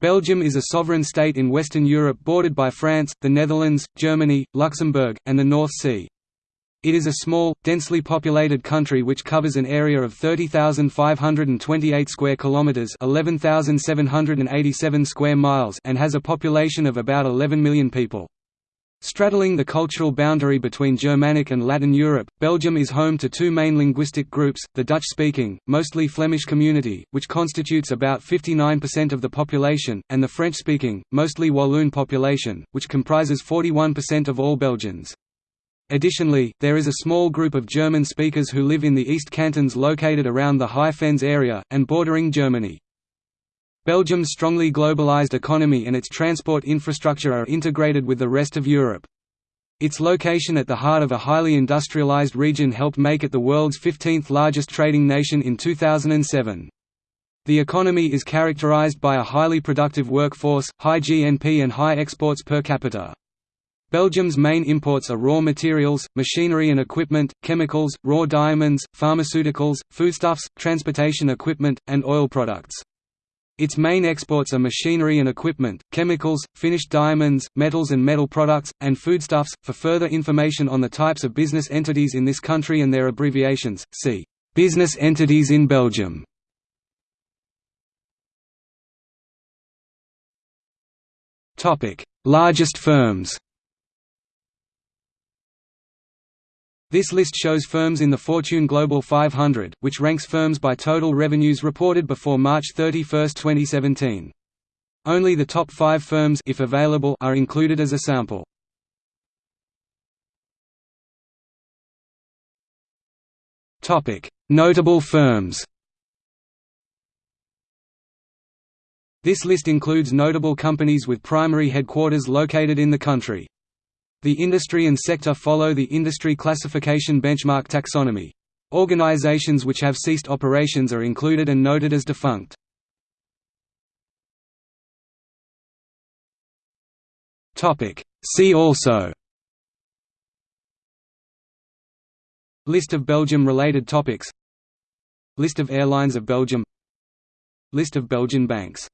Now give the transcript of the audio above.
Belgium is a sovereign state in Western Europe bordered by France, the Netherlands, Germany, Luxembourg, and the North Sea. It is a small, densely populated country which covers an area of 30,528 square kilometers, 11,787 square miles, and has a population of about 11 million people. Straddling the cultural boundary between Germanic and Latin Europe, Belgium is home to two main linguistic groups, the Dutch-speaking, mostly Flemish community, which constitutes about 59% of the population, and the French-speaking, mostly Walloon population, which comprises 41% of all Belgians. Additionally, there is a small group of German speakers who live in the East Cantons located around the High Fens area, and bordering Germany. Belgium's strongly globalized economy and its transport infrastructure are integrated with the rest of Europe. Its location at the heart of a highly industrialized region helped make it the world's 15th largest trading nation in 2007. The economy is characterized by a highly productive workforce, high GNP and high exports per capita. Belgium's main imports are raw materials, machinery and equipment, chemicals, raw diamonds, pharmaceuticals, foodstuffs, transportation equipment, and oil products. Its main exports are machinery and equipment, chemicals, finished diamonds, metals and metal products, and foodstuffs. For further information on the types of business entities in this country and their abbreviations, see Business entities in Belgium. Topic: Largest firms. This list shows firms in the Fortune Global 500, which ranks firms by total revenues reported before March 31, 2017. Only the top five firms if available, are included as a sample. Notable firms This list includes notable companies with primary headquarters located in the country. The industry and sector follow the industry classification benchmark taxonomy. Organizations which have ceased operations are included and noted as defunct. See also List of Belgium-related topics List of airlines of Belgium List of Belgian banks